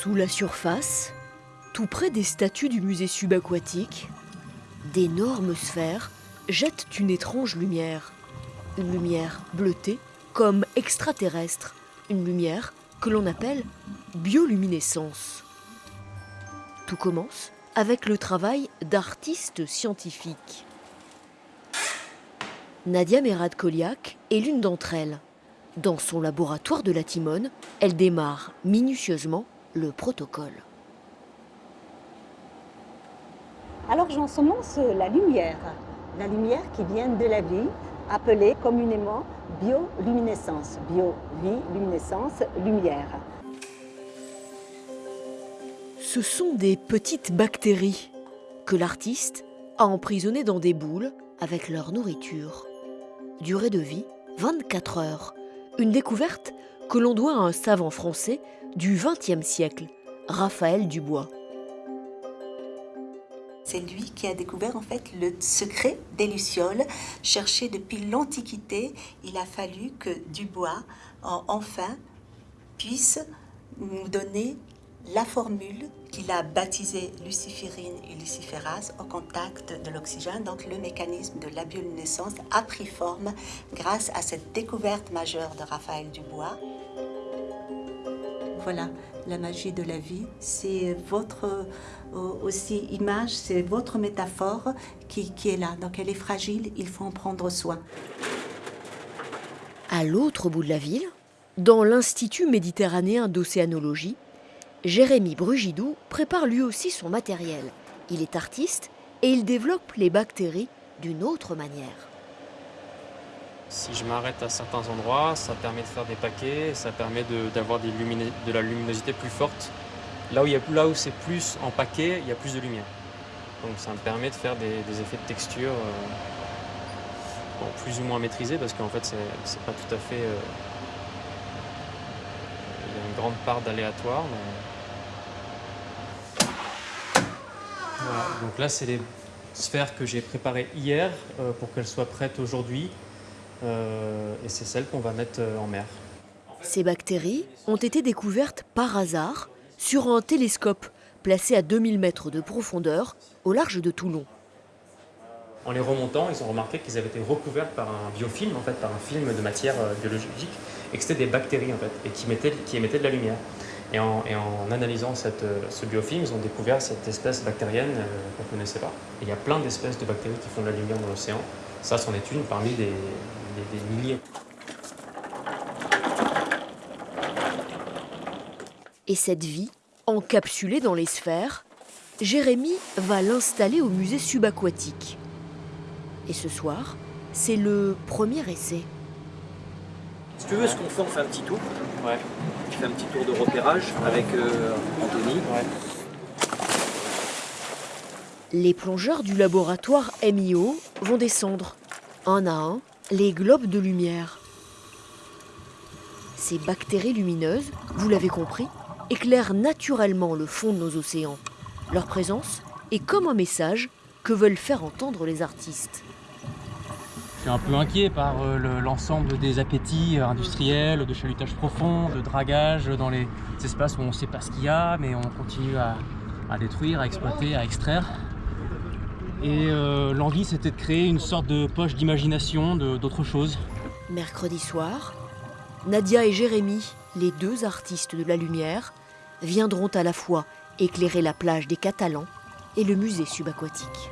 Sous la surface, tout près des statues du musée subaquatique, d'énormes sphères jettent une étrange lumière. Une lumière bleutée comme extraterrestre. Une lumière que l'on appelle bioluminescence. Tout commence avec le travail d'artistes scientifiques. Nadia Merad-Koliak est l'une d'entre elles. Dans son laboratoire de la Timone, elle démarre minutieusement le protocole. Alors j'ensemence la lumière, la lumière qui vient de la vie, appelée communément bioluminescence. Bio, vie, luminescence, lumière. Ce sont des petites bactéries que l'artiste a emprisonnées dans des boules avec leur nourriture. Durée de vie 24 heures. Une découverte que l'on doit à un savant français du XXe siècle, Raphaël Dubois. C'est lui qui a découvert en fait le secret des lucioles, cherché depuis l'Antiquité. Il a fallu que Dubois, enfin, puisse nous donner la formule qu'il a baptisée luciférine et luciférase au contact de l'oxygène. Donc le mécanisme de la bioluminescence a pris forme grâce à cette découverte majeure de Raphaël Dubois. Voilà, la magie de la vie, c'est votre euh, image, c'est votre métaphore qui, qui est là. Donc elle est fragile, il faut en prendre soin. À l'autre bout de la ville, dans l'Institut méditerranéen d'océanologie, Jérémy Brugidou prépare lui aussi son matériel. Il est artiste et il développe les bactéries d'une autre manière. Si je m'arrête à certains endroits, ça permet de faire des paquets, ça permet d'avoir de, la luminosité plus forte. Là où, là où c'est plus en paquet, il y a plus de lumière. Donc ça me permet de faire des, effets de texture euh, plus ou moins maîtrisés parce qu'en fait c'est pas tout à fait... Euh, il y a une grande part d'aléatoire. donc là, c'est les sphères que j'ai préparées hier euh, pour qu'elles soient prêtes aujourd'hui. Euh, et c'est celles qu'on va mettre euh, en mer. Ces bactéries ont été découvertes par hasard sur un télescope placé à 2000 mètres de profondeur au large de Toulon. En les remontant, ils ont remarqué qu'ils avaient été recouverts par un biofilm, en fait, par un film de matière biologique, et que c'était des bactéries en fait, et qui, qui émettaient de la lumière. Et en, analysant cette, ce biofilm, ils ont découvert cette espèce bactérienne euh, qu'on ne connaissait pas. il y a plein d'espèces de bactéries qui font de la lumière dans l'océan. Ça, c'en est une parmi des, des milliers. Et cette vie, encapsulée dans les sphères, Jérémy va l'installer au musée subaquatique. Et ce soir, c'est le premier essai. Si tu veux, ce qu'on fait, on fait un petit tour. Ouais. Tu fais un petit tour de repérage avec euh, Anthony. Ouais. Les plongeurs du laboratoire MIO vont descendre, un à un, les globes de lumière. Ces bactéries lumineuses, vous l'avez compris, éclairent naturellement le fond de nos océans. Leur présence est comme un message que veulent faire entendre les artistes. Je suis un peu inquiet par euh, l'ensemble des appétits euh, industriels, de chalutage profond, de dragage dans les espaces où on ne sait pas ce qu'il y a, mais on continue à, détruire, à exploiter, à extraire. Et euh, l'envie, c'était de créer une sorte de poche d'imagination d'autre chose. Mercredi soir, Nadia et Jérémy, les deux artistes de la lumière, viendront à la fois éclairer la plage des Catalans et le musée subaquatique.